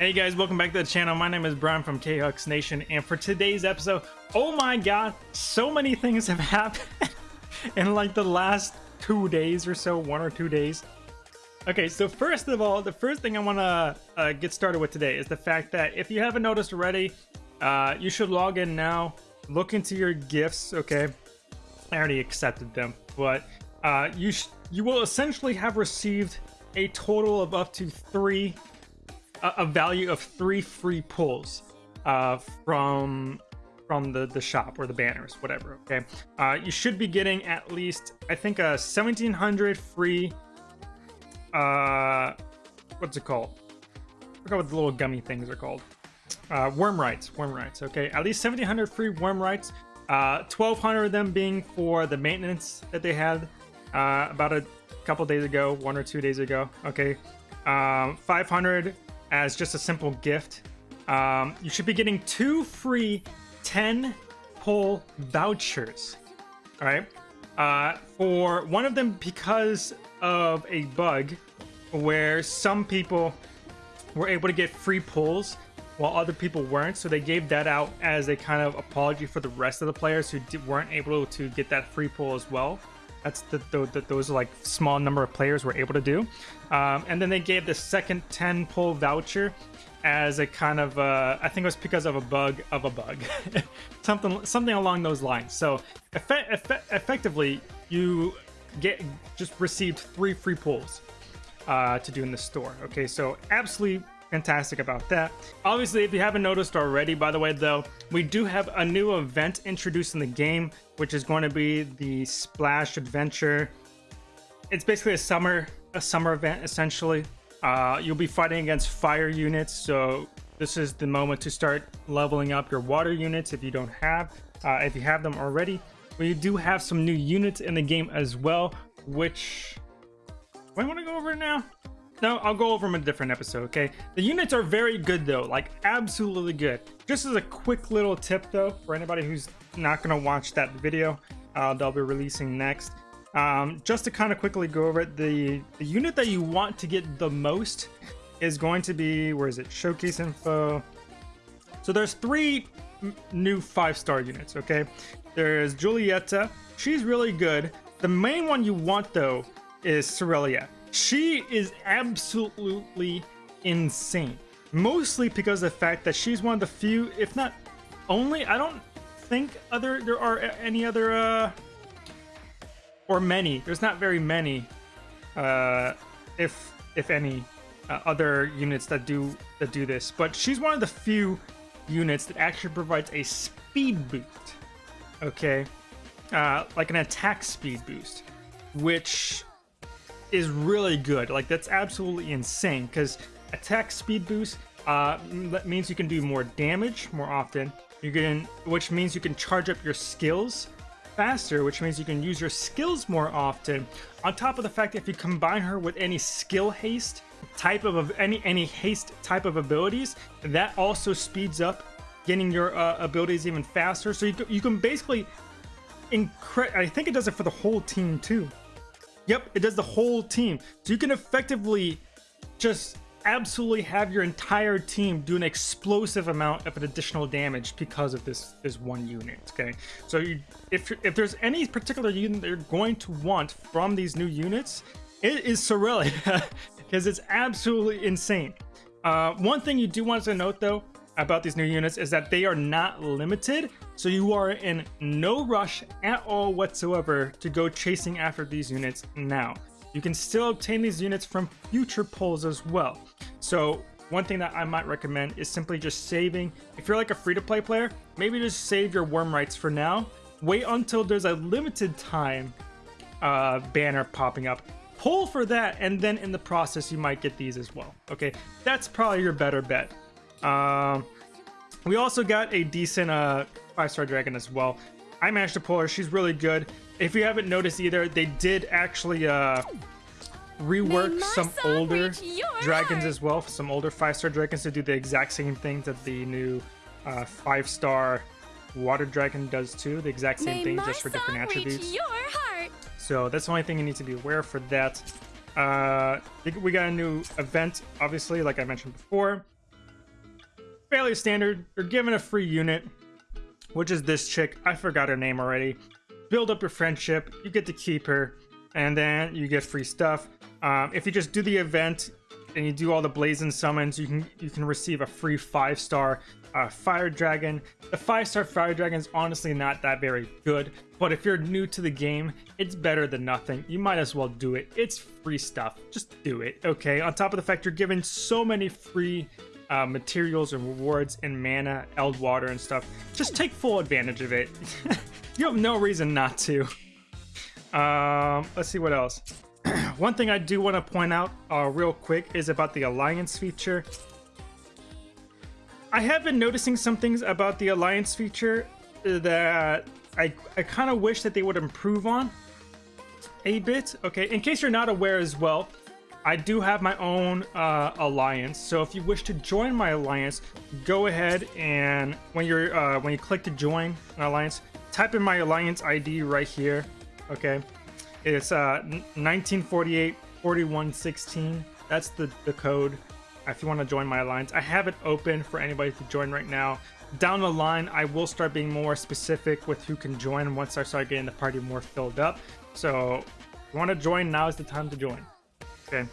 Hey guys, welcome back to the channel. My name is Brian from KHux Nation, and for today's episode, oh my god, so many things have happened in like the last two days or so, one or two days. Okay, so first of all, the first thing I want to uh, get started with today is the fact that if you haven't noticed already, uh, you should log in now, look into your gifts, okay? I already accepted them, but uh, you you will essentially have received a total of up to three a, value of three free pulls uh, from from the the shop or the banners, whatever. Okay, uh, you should be getting at least I think a 1700 free. Uh, what's it called? I forgot what the little gummy things are called. Uh, wyrmites, worm rights. Okay, at least 1700 free wyrmites. Uh, 1200 of them being for the maintenance that they had uh, about a couple days ago, one or two days ago. Okay, um, 500 as just a simple gift. Um, you should be getting two free 10 pull vouchers. All right. Uh, for one of them because of a bug where some people were able to get free pulls while other people weren't. So they gave that out as a kind of apology for the rest of the players who weren't able to get that free pull as well. That's the, the, the, those like small number of players were able to do. Um, and then they gave the second 10 pull voucher as a kind of uh, I think it was because of a bug of a bug, something something along those lines. So effect, effect, effectively, you get just received three free pulls uh, to do in the store. Okay, so absolutely fantastic about that. Obviously, if you haven't noticed already, by the way, though, we do have a new event introduced in the game, which is going to be the Splash Adventure. It's basically a summer a summer event essentially. Uh, you'll be fighting against fire units, so this is the moment to start leveling up your water units if you don't have, uh, if you have them already. We do have some new units in the game as well, which I want to go over now. No, I'll go over them in a different episode, okay? The units are very good though, like absolutely good. Just as a quick little tip though, for anybody who's not gonna watch that video uh, they'll be releasing next. Um, just to kind of quickly go over it, the, the unit that you want to get the most is going to be, where is it? Showcase info. So there's three new five-star units, okay? There's Julieta. She's really good. The main one you want, though, is Cirilla. She is absolutely insane. Mostly because of the fact that she's one of the few, if not only, I don't think other there are any other uh or many. There's not very many, uh, if if any, uh, other units that do that do this. But she's one of the few units that actually provides a speed boost. Okay, uh, like an attack speed boost, which is really good. Like that's absolutely insane because attack speed boost uh, means you can do more damage more often. You can, which means you can charge up your skills faster, which means you can use your skills more often. On top of the fact that if you combine her with any skill haste type of any any haste type of abilities, that also speeds up getting your uh, abilities even faster. So you, you can basically incre I think it does it for the whole team too. Yep, it does the whole team. So you can effectively just absolutely have your entire team do an explosive amount of an additional damage because of this this one unit okay so you, if if there's any particular unit they're going to want from these new units it is Cirilla because it's absolutely insane uh, one thing you do want to note though about these new units is that they are not limited so you are in no rush at all whatsoever to go chasing after these units now you can still obtain these units from future pulls as well. So one thing that I might recommend is simply just saving. If you're like a free-to-play player, maybe just save your wyrmites for now. Wait until there's a limited time uh, banner popping up. Pull for that, and then in the process, you might get these as well. Okay, that's probably your better bet. Um, we also got a decent uh, five-star dragon as well. I managed to pull her. She's really good. If you haven't noticed either, they did actually uh, rework some older dragons as well. Some older five-star dragons to do the exact same thing that the new uh, five-star water dragon does too. The exact same May thing, just for different attributes. So that's the only thing you need to be aware for that. Uh, we got a new event, obviously, like I mentioned before. Fairly standard. You're given a free unit, which is this chick. I forgot her name already. Build up your friendship. You get to keep her, and then you get free stuff. Um, if you just do the event and you do all the blazing summons, you can you can receive a free five star uh, fire dragon. The five star fire dragon is honestly not that very good, but if you're new to the game, it's better than nothing. You might as well do it. It's free stuff. Just do it. Okay. On top of the fact you're given so many free uh, materials and rewards and mana, eldwater and stuff. Just take full advantage of it. you have no reason not to. Um, let's see what else. One thing I do want to point out uh, real quick is about the alliance feature. I have been noticing some things about the alliance feature that I, I kind of wish that they would improve on a bit. Okay, in case you're not aware as well, I do have my own uh, alliance. So if you wish to join my alliance, go ahead and when you're uh, when you click to join an alliance, type in my alliance ID right here. Okay, it's uh, 1948 4116. That's the the code. If you want to join my alliance, I have it open for anybody to join right now. Down the line, I will start being more specific with who can join once I start getting the party more filled up. So, if you want to join, now is the time to join. Okay.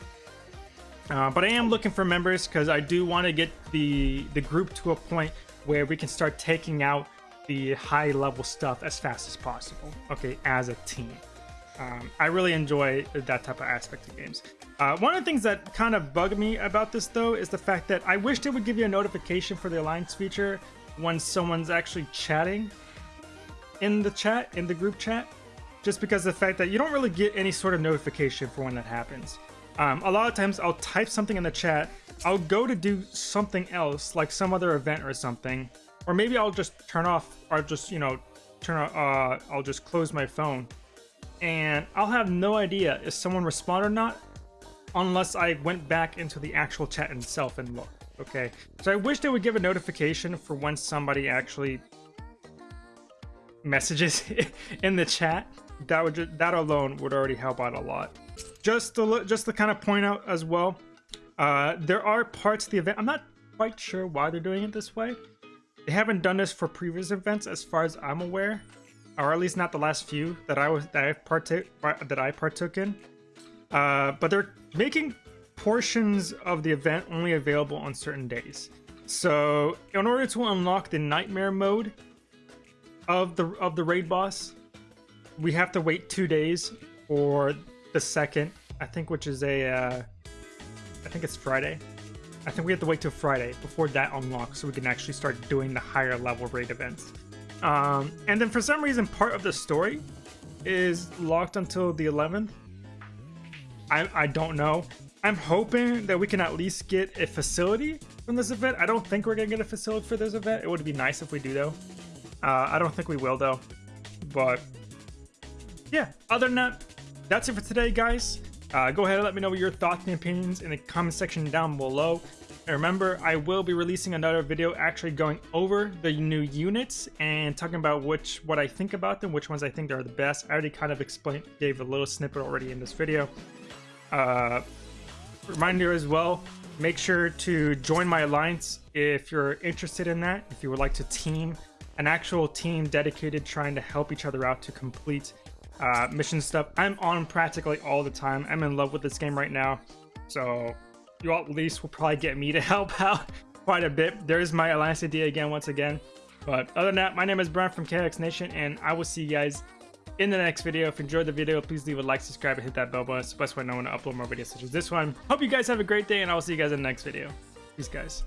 Uh, but I am looking for members because I do want to get the the group to a point where we can start taking out the high level stuff as fast as possible. Okay, as a team. Um, I really enjoy that type of aspect of games. Uh, one of the things that kind of bugged me about this though is the fact that I wished it would give you a notification for the alliance feature when someone's actually chatting in the chat, in the group chat, just because the fact that you don't really get any sort of notification for when that happens. Um, a lot of times I'll type something in the chat, I'll go to do something else, like some other event or something, or maybe I'll just turn off, or just, you know, turn uh, I'll just close my phone, and I'll have no idea if someone responded or not, unless I went back into the actual chat itself and looked, okay? So I wish they would give a notification for when somebody actually messages in the chat. That would just, that alone would already help out a lot just to look, just to kind of point out as well, uh, there are parts of the event. I'm not quite sure why they're doing it this way. They haven't done this for previous events, as far as I'm aware, or at least not the last few that I was that I partook that I partook in. Uh, but they're making portions of the event only available on certain days. So in order to unlock the nightmare mode of the of the raid boss, we have to wait two days for the second, I think, which is a, uh, I think it's Friday. I think we have to wait till Friday before that unlocks so we can actually start doing the higher level raid events. Um, and then for some reason, part of the story is locked until the 11th. I, I don't know. I'm hoping that we can at least get a facility from this event. I don't think we're going to get a facility for this event. It would be nice if we do, though. Uh, I don't think we will, though. But yeah, other than that, that's it for today, guys. Uh, go ahead and let me know your thoughts and opinions in the comment section down below. And remember, I will be releasing another video actually going over the new units and talking about which what I think about them, which ones I think are the best. I already kind of explained, gave a little snippet already in this video. Uh, reminder as well, make sure to join my alliance if you're interested in that. If you would like to team, an actual team dedicated trying to help each other out to complete uh, mission stuff. I'm on practically all the time. I'm in love with this game right now. So you all at least will probably get me to help out quite a bit. There's my Alliance idea again, once again. But other than that, my name is Brian from KX Nation, and I will see you guys in the next video. If you enjoyed the video, please leave a like, subscribe, and hit that bell button. It's the best way I know when to upload more videos such as this one. Hope you guys have a great day, and I will see you guys in the next video. Peace, guys.